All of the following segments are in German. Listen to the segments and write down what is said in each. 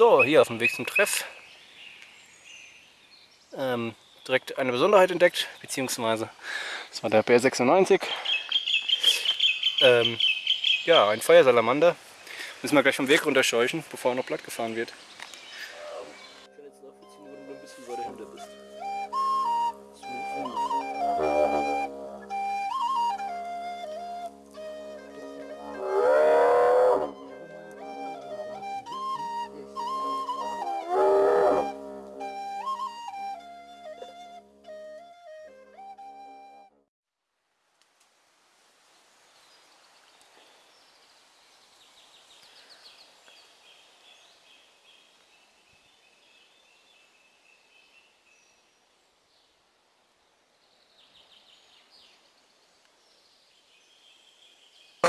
So, hier auf dem Weg zum Treff. Ähm, direkt eine Besonderheit entdeckt, beziehungsweise das war der Bär 96. Ähm, ja, ein Feuersalamander. Müssen wir gleich vom Weg runterscheuchen, bevor er noch platt gefahren wird.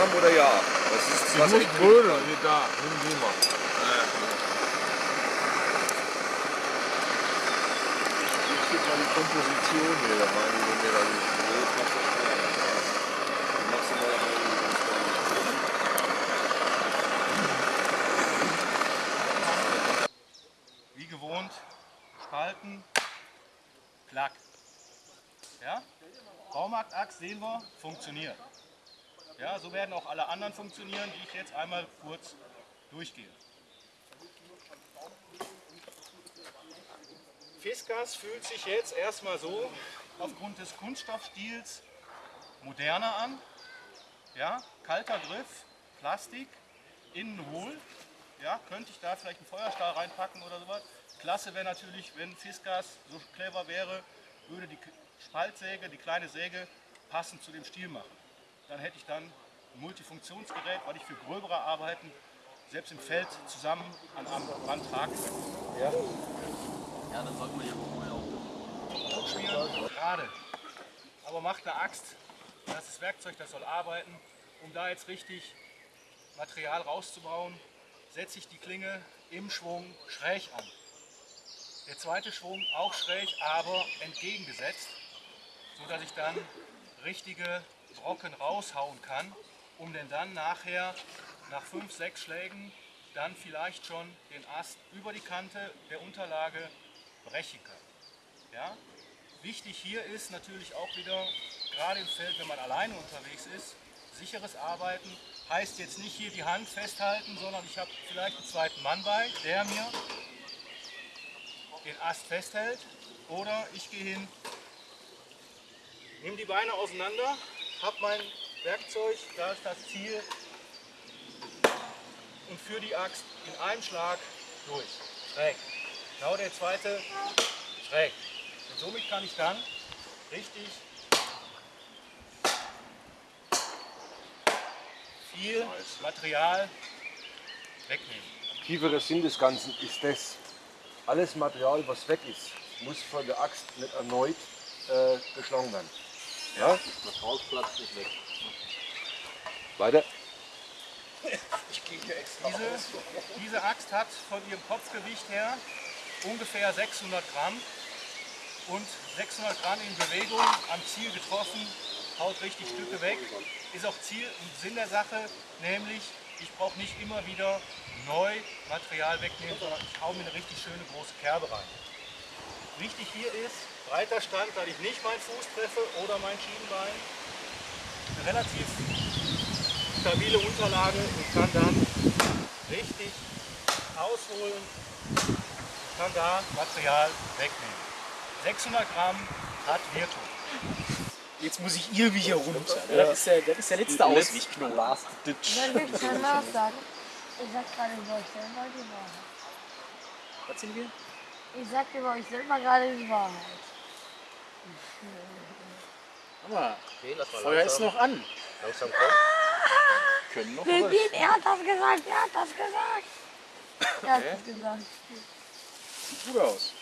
Haben oder ja? Das ist das Ich Wasser. muss brödeln, hier da, nimm die mal. Ich krieg mal die Komposition hier, da meine ich, mir du mal Wie gewohnt, spalten, klack. Ja? Baumarktachs sehen wir, funktioniert. Ja, so werden auch alle anderen funktionieren, die ich jetzt einmal kurz durchgehe. Fiskas fühlt sich jetzt erstmal so aufgrund des Kunststoffstils moderner an. Ja, kalter Griff, Plastik, innen hohl. Ja, könnte ich da vielleicht einen Feuerstahl reinpacken oder sowas. Klasse wäre natürlich, wenn Fiskas so clever wäre, würde die Spaltsäge, die kleine Säge, passend zu dem Stiel machen. Dann hätte ich dann ein Multifunktionsgerät, weil ich für gröbere Arbeiten selbst im Feld zusammen an einem Band tragen kann. Ja, ja dann sollte man ja auch spielen. Gerade. Aber macht eine Axt, das ist das Werkzeug, das soll arbeiten. Um da jetzt richtig Material rauszubauen, setze ich die Klinge im Schwung schräg an. Der zweite Schwung auch schräg, aber entgegengesetzt, so dass ich dann richtige Brocken raushauen kann, um den dann nachher nach fünf, sechs Schlägen dann vielleicht schon den Ast über die Kante der Unterlage brechen kann. Ja? Wichtig hier ist natürlich auch wieder, gerade im Feld, wenn man alleine unterwegs ist, sicheres Arbeiten heißt jetzt nicht hier die Hand festhalten, sondern ich habe vielleicht einen zweiten Mann bei, der mir den Ast festhält oder ich gehe hin, nehme die Beine auseinander, habe mein Werkzeug, da ist das Ziel und führe die Axt in einem Schlag durch, schräg. Genau der zweite, schräg. Und somit kann ich dann richtig viel Material wegnehmen. Tieferer Sinn des Ganzen ist das, alles Material, was weg ist, muss von der Axt nicht erneut äh, geschlagen werden. Ja? Das Haus platzt nicht weg. Weiter. Diese, diese Axt hat von ihrem Kopfgewicht her ungefähr 600 Gramm und 600 Gramm in Bewegung am Ziel getroffen, haut richtig Stücke weg. Ist auch Ziel und Sinn der Sache, nämlich ich brauche nicht immer wieder neu Material wegnehmen, sondern ich hau mir eine richtig schöne große Kerbe rein. Wichtig hier ist, breiter Stand, dass ich nicht meinen Fuß treffe oder mein Schienbein. Eine relativ stabile Unterlage und kann dann richtig ausholen, kann da Material wegnehmen. 600 Gramm hat Wirkung. Jetzt muss ich irgendwie hier runter. ne? Das, ist der, das ist der letzte Ausweichknoten. Last ditch. Soll ich jetzt mal was sagen? Ich sag gerade euch selber die Wahrheit. Was sind wir? Ich sag über euch selber gerade die Wahrheit. Aber Okay, lass mal Feuer ist noch an. langsam kommen. Können noch. Bean, er hat das gesagt, er hat das gesagt. Er hat das gesagt. Sieht gut aus.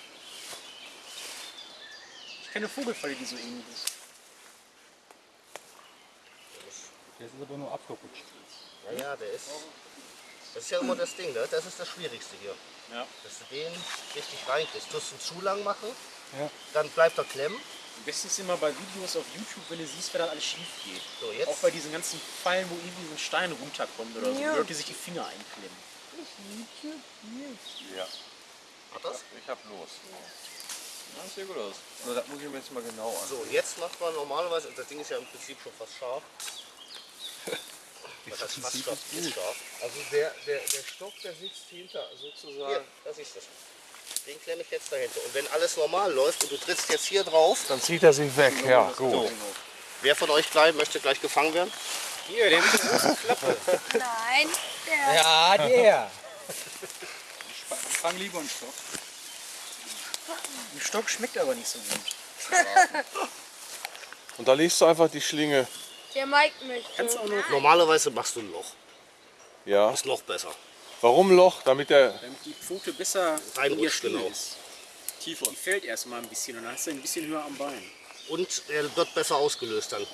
Ich kenne Vogelfalle, die so ähnlich ist. Der ist aber nur abgerutscht. Ja, ja, der ist. Das ist ja immer das Ding, ne? Das ist das Schwierigste hier. Ja. Dass du den richtig reinkriegst. Du musst ihn zu lang machen, Ja. dann bleibt er klemmen. Am besten ist immer bei Videos auf YouTube, wenn du siehst, wer da alles schief geht. So, jetzt. Auch bei diesen ganzen Fallen, wo irgendwie so ein Stein runterkommt oder so, Ja. wo Leute sich die Finger einklemmen. Ja. Hat das? Ich hab los. Ja, sieht gut aus. Nur das muss ich mir jetzt mal genau an. So, jetzt macht man normalerweise, das Ding ist ja im Prinzip schon fast scharf. Das heißt fast scharf, ist scharf. Also der, der, der Stock, der sitzt hinter sozusagen. Hier, das ist das. Den klemme ich jetzt dahinter. Und wenn alles normal läuft und du trittst jetzt hier drauf, Dann zieht er sich weg. Ja, gut. wer von euch gleich möchte gleich gefangen werden? Hier, der mit der großen Klappe. Nein, der. Ja, der. Fang lieber einen Stock. Ein Stock schmeckt aber nicht so gut. Und da legst du einfach die Schlinge. Der Mike möchte. Kannst auch noch, Normalerweise machst du ein Loch. Ja. Das ist noch besser. Warum Loch? Damit der. damit die Pfote besser Reinrutscht, genau. ist. Tiefer. Die fällt erstmal ein bisschen und dann hast du ein bisschen höher am Bein. Und er wird besser ausgelöst dann.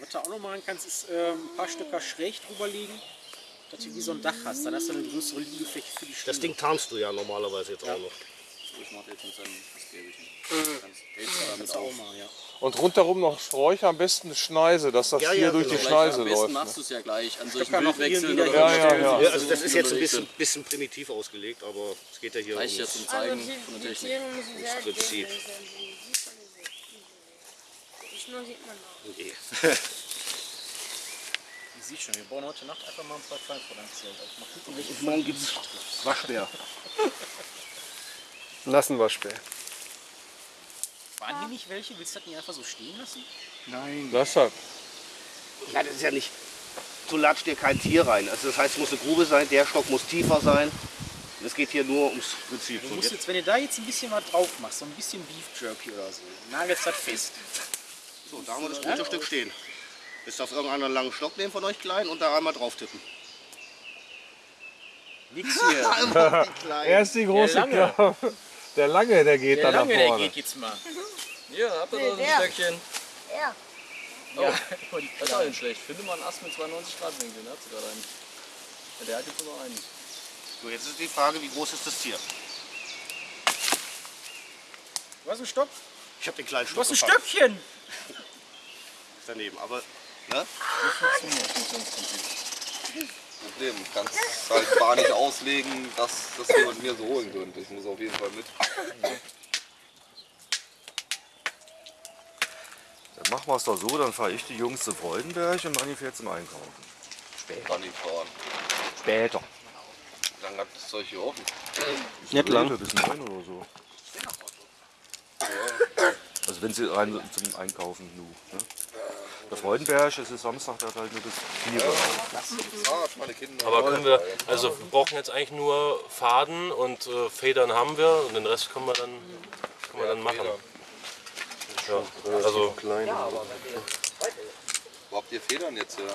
Was du auch noch machen kannst, ist ähm, ein paar Stöcker schräg drüber legen, dass du wie so ein Dach hast. Dann hast du eine größere Liegefläche für die Stimme. Das Ding tarnst du ja normalerweise jetzt auch noch. Ich mache jetzt mit seinem Gelbchen. kannst du auch mal, ja. Und rundherum noch Sträucher, am besten eine Schneise, dass das Ja, hier ja, durch genau. die Am Schneise besten läuft. machst Ne? du es ja gleich an solchen oder Ja, ja, ja. Ja, also das ist jetzt ein bisschen, bisschen primitiv ausgelegt, aber es geht ja hier Reicht ja um zum Also die, von der Technik. Sehr Prinzip. Die sieht man nicht. Die Schnur sieht man auch. Nee. Ich sehe schon, wir bauen heute Nacht einfach mal ein paar Kleinproduktionen. Also mal gucken, welche Morgen gibt's Waschbär. Nassenwaschbär. Waren hier nicht welche? Willst du das nicht einfach so stehen lassen? Das hat. Ja, das ist ja nicht. Du latscht dir kein Tier rein. Also das heißt, es muss eine Grube sein, der Stock muss tiefer sein. Es geht hier nur ums Prinzip. Du musst jetzt, wenn du da jetzt ein bisschen was drauf machst, so ein bisschen Beef Jerky oder so, nagelst das fest. so, da haben wir das gute Stück stehen. Jetzt darf irgendeiner einen langen Stock nehmen von euch klein und da einmal drauf tippen. Nix hier. Einmal die. Er ist große. Klappe. Der Lange, der geht Der da nach Lange, der vorne. geht jetzt mal. Hier, habt ihr Nee, da so ein der. Stöckchen. Ja. Oh, das ist auch nicht schlecht. Finde mal einen Ast mit 92 Grad Winkel, ne? Hat sie gerade einen. Ja, der hat jetzt nur einen. So, jetzt ist die Frage, wie groß ist das Tier? Du hast einen Stock? Ich habe den kleinen Du Stock hast ein gefangen. Stöckchen! daneben. Aber ne? Problem. Du kannst es halt gar nicht auslegen, dass das jemand mir so holen könnte. Ich muss auf jeden Fall mit. Dann machen wir es doch so, dann fahre ich die Jungs zu Freudenberg und Manni fährt zum Einkaufen. Kann ich fahren. Später. Wie lange hat das Zeug hier offen? Nicht lang. Bis neun oder so. Also wenn sie rein zum Einkaufen nur. Ne? Der Freudenberg, es ist Samstag, der hat halt nur bis 4 Uhr. Meine Kinder. Aber können wir, also wir brauchen jetzt eigentlich nur Faden und äh, Federn haben wir und den Rest können wir dann, können wir dann machen. Ja, also Wo habt ihr Federn jetzt her?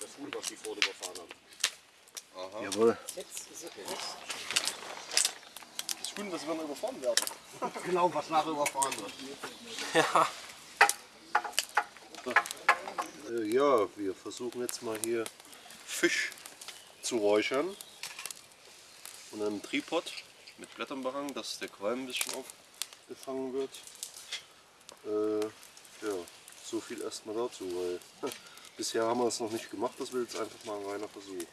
Das Huhn, was die vorne überfahren haben. Jawohl. Das Huhn, das wir noch überfahren werden. Genau, was nachher überfahren wird. Äh, ja, wir versuchen jetzt mal hier Fisch zu räuchern. Und einem Tripod mit Blättern behangen, dass der Qualm ein bisschen aufgefangen wird. Äh, ja, so viel erstmal dazu, weil bisher haben wir es noch nicht gemacht. Das wird jetzt einfach mal ein reiner Versuch.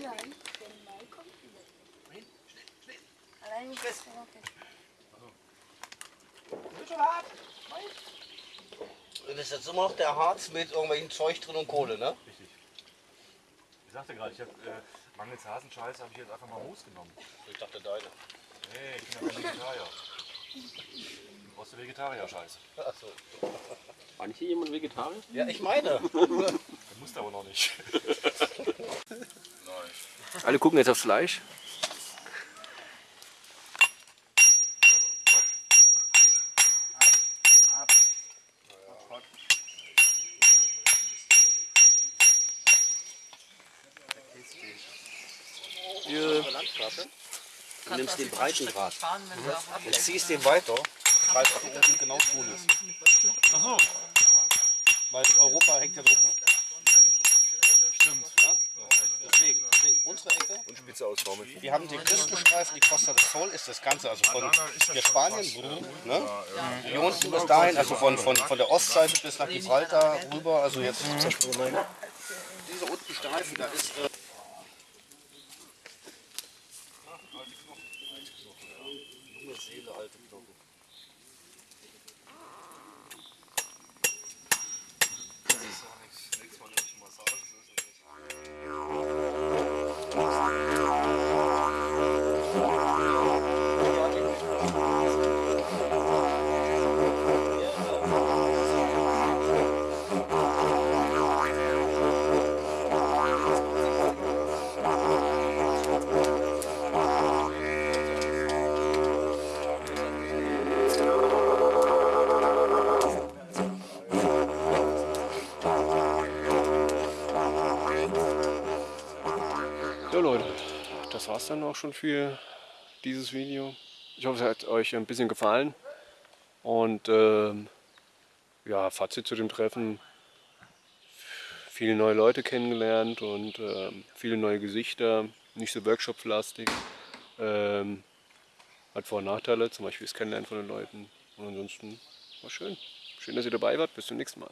Nein, der Mai kommt wieder. Allein nicht das Rocket. Das ist jetzt immer noch der Harz mit irgendwelchen Zeug drin und Kohle, ne? Ich sagte gerade, ich habe äh, mangels Hasenscheiße habe ich jetzt einfach mal Moos genommen. Ich dachte deine. Nee, ich bin ja kein Vegetarier. Du brauchst du Vegetarier-Scheiße. War nicht hier jemand Vegetarier? Ja, ich meine. Du musst aber noch nicht. Alle gucken jetzt aufs Fleisch. Festplatte und nimmst den breiten Draht und mhm. ziehst den weiter, weil es oben genau tun ist. Ach so. Weil Europa hängt ja so. Stimmt. Ja? Deswegen, deswegen, unsere Ecke. Und Spitze ausbauen. Wir haben den Küstenstreifen, die Costa del Sol ist das Ganze, also von ah, der Spanien, mhm, ne? hier bis dahin, also von, von, von der Ostseite bis nach Gibraltar rüber, also jetzt. Mhm. Diese unten Streifen, da ist. Äh, war's dann auch schon für dieses Video. Ich hoffe, es hat euch ein bisschen gefallen. Und ähm, ja, Fazit zu dem Treffen. Viele neue Leute kennengelernt und ähm, viele neue Gesichter. Nicht so workshop-lastig. Ähm, hat Vor- und Nachteile, zum Beispiel das Kennenlernen von den Leuten. Und ansonsten war schön. Schön, dass ihr dabei wart. Bis zum nächsten Mal.